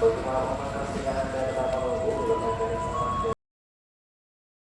僕もお待たせしました。